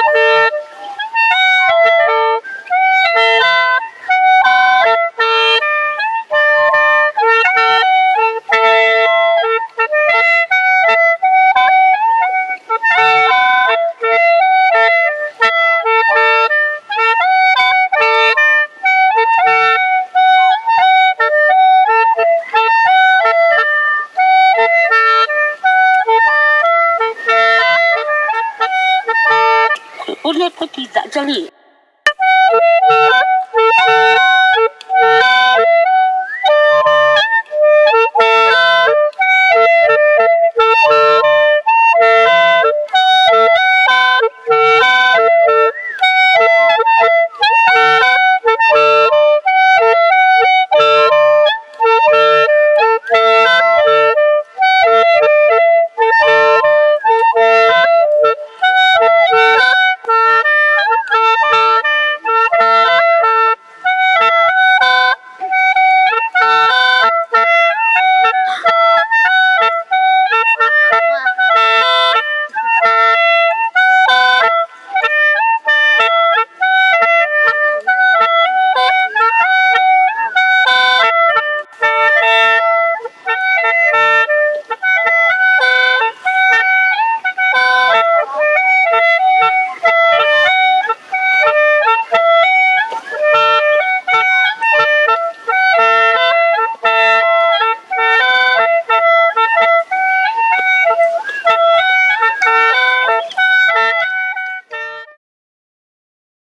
Woohoo! 我那土地在这里。